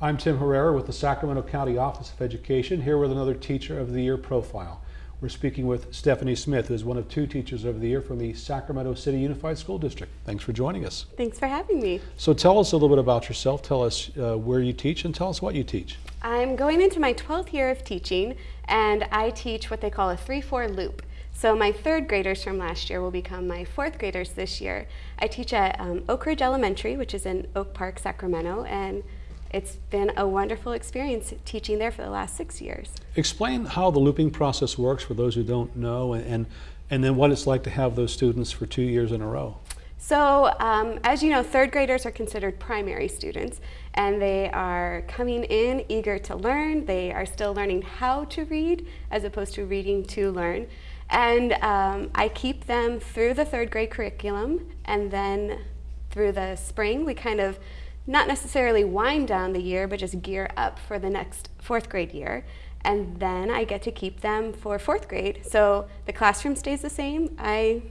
I'm Tim Herrera with the Sacramento County Office of Education, here with another Teacher of the Year profile. We're speaking with Stephanie Smith, who is one of two Teachers of the Year from the Sacramento City Unified School District. Thanks for joining us. Thanks for having me. So tell us a little bit about yourself. Tell us uh, where you teach and tell us what you teach. I'm going into my 12th year of teaching, and I teach what they call a 3-4 loop. So my third graders from last year will become my fourth graders this year. I teach at um, Oak Ridge Elementary, which is in Oak Park, Sacramento, and it's been a wonderful experience teaching there for the last six years. Explain how the looping process works for those who don't know and, and, then what it's like to have those students for two years in a row. So um, as you know, third graders are considered primary students and they are coming in eager to learn. They are still learning how to read as opposed to reading to learn. And um, I keep them through the third grade curriculum and then through the spring we kind of not necessarily wind down the year but just gear up for the next fourth grade year and then I get to keep them for fourth grade. So the classroom stays the same, I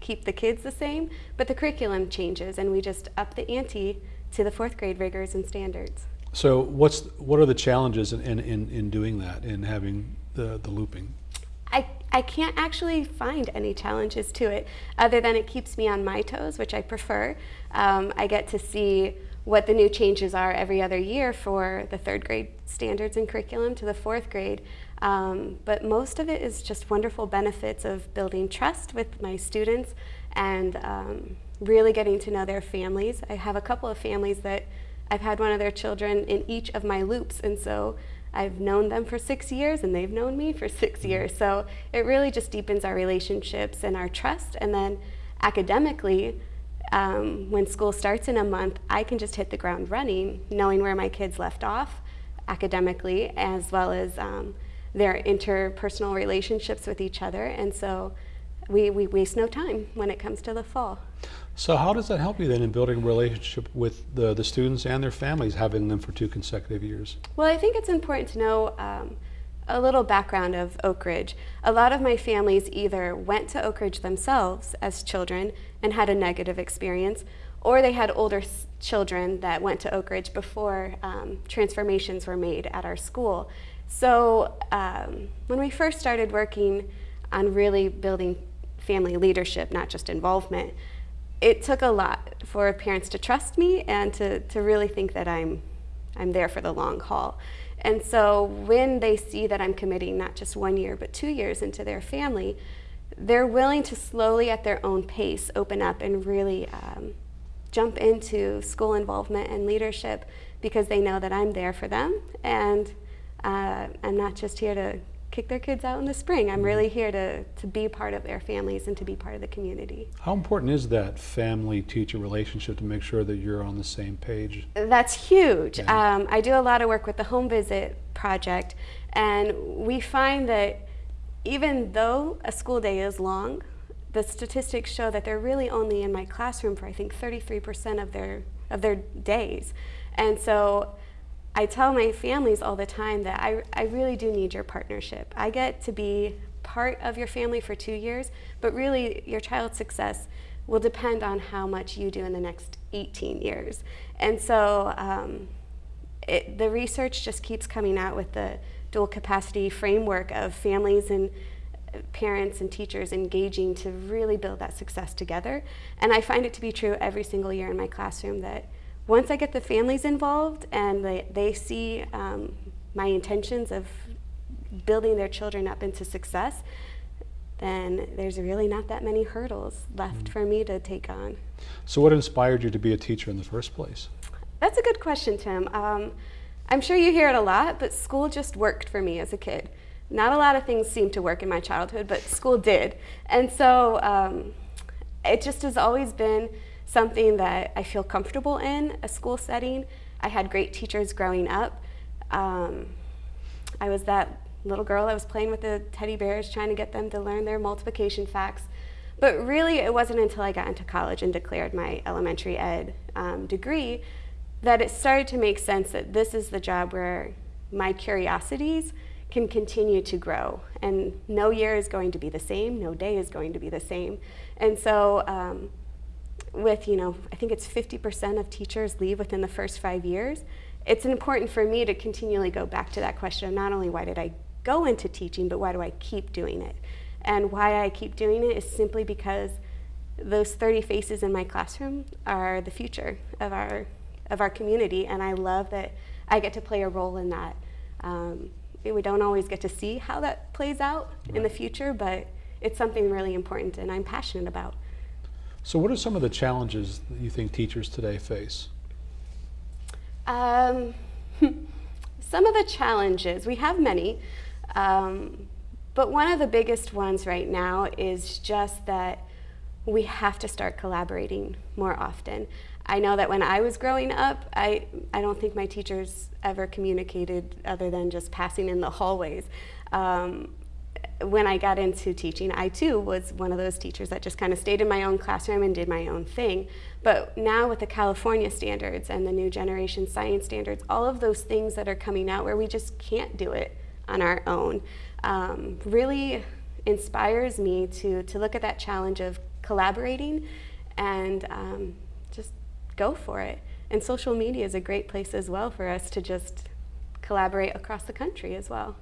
keep the kids the same, but the curriculum changes and we just up the ante to the fourth grade rigors and standards. So what's what are the challenges in, in, in doing that, in having the, the looping? I, I can't actually find any challenges to it other than it keeps me on my toes, which I prefer. Um, I get to see what the new changes are every other year for the third grade standards and curriculum to the fourth grade. Um, but most of it is just wonderful benefits of building trust with my students and um, really getting to know their families. I have a couple of families that I've had one of their children in each of my loops and so I've known them for six years and they've known me for six mm-hmm. years. So it really just deepens our relationships and our trust. And then academically, um, when school starts in a month, I can just hit the ground running, knowing where my kids left off academically, as well as um, their interpersonal relationships with each other. And so we, we waste no time when it comes to the fall. So how does that help you then in building a relationship with the, the students and their families, having them for two consecutive years? Well, I think it's important to know um, a little background of Oak Ridge. A lot of my families either went to Oak Ridge themselves as children and had a negative experience, or they had older children that went to Oak Ridge before um, transformations were made at our school. So um, when we first started working on really building family leadership, not just involvement, it took a lot for parents to trust me and to, to really think that I'm, I'm there for the long haul. And so when they see that I'm committing not just one year, but two years into their family, they're willing to slowly at their own pace open up and really um, jump into school involvement and leadership because they know that I'm there for them. And uh, I'm not just here to kick their kids out in the spring. I'm really here to, to be part of their families and to be part of the community. How important is that family-teacher relationship to make sure that you're on the same page? That's huge. Yeah. Um, I do a lot of work with the Home Visit Project and we find that even though a school day is long, the statistics show that they're really only in my classroom for I think 33% of their, of their days. And so I tell my families all the time that I, I really do need your partnership. I get to be part of your family for two years, but really your child's success will depend on how much you do in the next 18 years. And so um, it, the research just keeps coming out with the dual capacity framework of families and parents and teachers engaging to really build that success together. And I find it to be true every single year in my classroom that once I get the families involved and they, they see um, my intentions of building their children up into success, then there's really not that many hurdles left mm. for me to take on. So what inspired you to be a teacher in the first place? That's a good question, Tim. Um, I'm sure you hear it a lot, but school just worked for me as a kid. Not a lot of things seemed to work in my childhood, but school did. And so um, it just has always been something that I feel comfortable in, a school setting. I had great teachers growing up. Um, I was that little girl that was playing with the teddy bears, trying to get them to learn their multiplication facts. But really, it wasn't until I got into college and declared my elementary ed um, degree that it started to make sense that this is the job where my curiosities can continue to grow. And no year is going to be the same, no day is going to be the same. And so um, with, you know, I think it's 50% of teachers leave within the first five years, it's important for me to continually go back to that question of not only why did I go into teaching, but why do I keep doing it? And why I keep doing it is simply because those 30 faces in my classroom are the future of our, of our community, and I love that I get to play a role in that. Um, we don't always get to see how that plays out in the future, but it's something really important and I'm passionate about. So what are some of the challenges that you think teachers today face? Um, some of the challenges, we have many, um, but one of the biggest ones right now is just that we have to start collaborating more often. I know that when I was growing up, I, I don't think my teachers ever communicated other than just passing in the hallways. Um, when I got into teaching, I too was one of those teachers that just kind of stayed in my own classroom and did my own thing. But now with the California standards and the new generation science standards, all of those things that are coming out where we just can't do it on our own, um, really inspires me to, to look at that challenge of collaborating and um, just go for it. And social media is a great place as well for us to just collaborate across the country as well.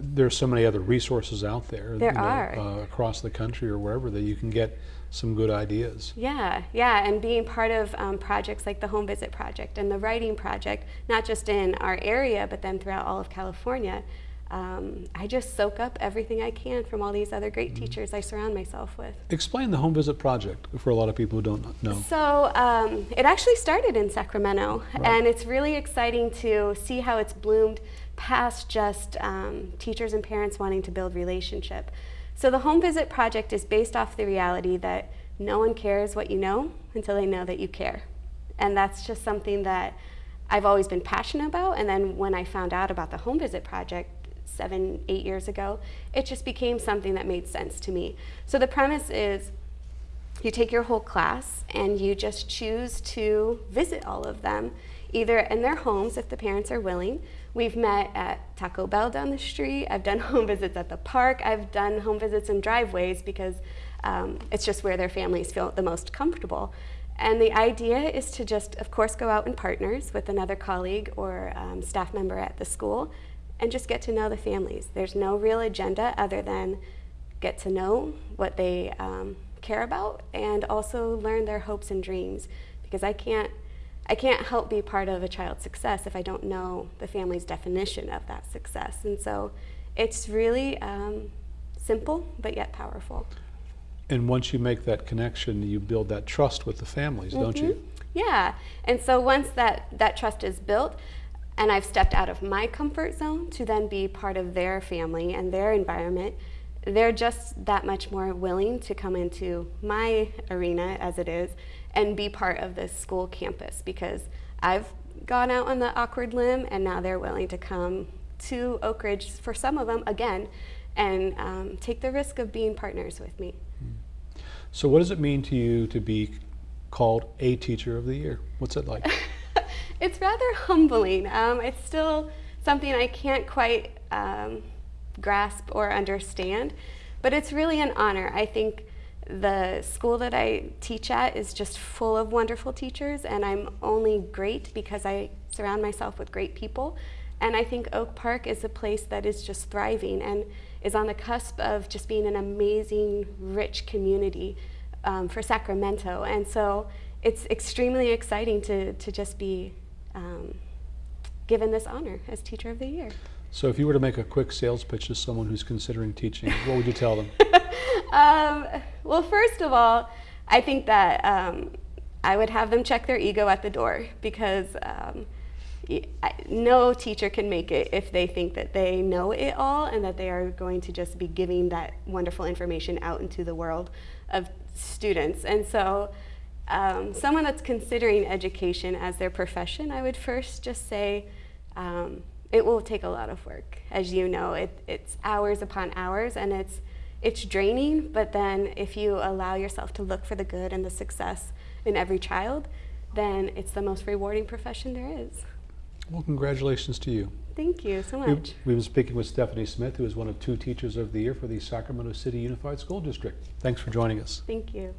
There's so many other resources out there. There you know, are. Uh, across the country or wherever that you can get some good ideas. Yeah, yeah, and being part of um, projects like the Home Visit Project and the Writing Project, not just in our area, but then throughout all of California, um, I just soak up everything I can from all these other great Mm-hmm. teachers I surround myself with. Explain the home visit project for a lot of people who don't know. So um, it actually started in Sacramento, Right. and it's really exciting to see how it's bloomed past just um, teachers and parents wanting to build relationship. So the Home Visit Project is based off the reality that no one cares what you know until they know that you care. And that's just something that I've always been passionate about. And then when I found out about the Home Visit Project seven, eight years ago, it just became something that made sense to me. So the premise is you take your whole class and you just choose to visit all of them, either in their homes if the parents are willing. We've met at Taco Bell down the street. I've done home visits at the park. I've done home visits in driveways because um, it's just where their families feel the most comfortable. And the idea is to just, of course, go out in partners with another colleague or um, staff member at the school and just get to know the families. There's no real agenda other than get to know what they um, care about and also learn their hopes and dreams because I can't I can't help be part of a child's success if I don't know the family's definition of that success and so it's really um, simple but yet powerful And once you make that connection, you build that trust with the families, don't you? Mhm. yeah and so once that that trust is built and I've stepped out of my comfort zone to then be part of their family and their environment they're just that much more willing to come into my arena as it is and be part of this school campus because I've gone out on the awkward limb and now they're willing to come to Oak Ridge for some of them again and um, take the risk of being partners with me. So what does it mean to you to be called a teacher of the year? What's it like? it's rather humbling. Um, it's still something I can't quite um, grasp or understand, but it's really an honor. I think the school that I teach at is just full of wonderful teachers, and I'm only great because I surround myself with great people. And I think Oak Park is a place that is just thriving and is on the cusp of just being an amazing, rich community um, for Sacramento. And so it's extremely exciting to, to just be um, given this honor as Teacher of the Year. So if you were to make a quick sales pitch to someone who's considering teaching, what would you tell them? um, well, first of all, I think that um, I would have them check their ego at the door because um, no teacher can make it if they think that they know it all and that they are going to just be giving that wonderful information out into the world of students. And so, um, someone that's considering education as their profession, I would first just say um, it will take a lot of work. As you know, it, it's hours upon hours and it's it's draining, but then if you allow yourself to look for the good and the success in every child, then it's the most rewarding profession there is. Well, congratulations to you. Thank you so much. We've been speaking with Stephanie Smith, who is one of two teachers of the year for the Sacramento City Unified School District. Thanks for joining us. Thank you.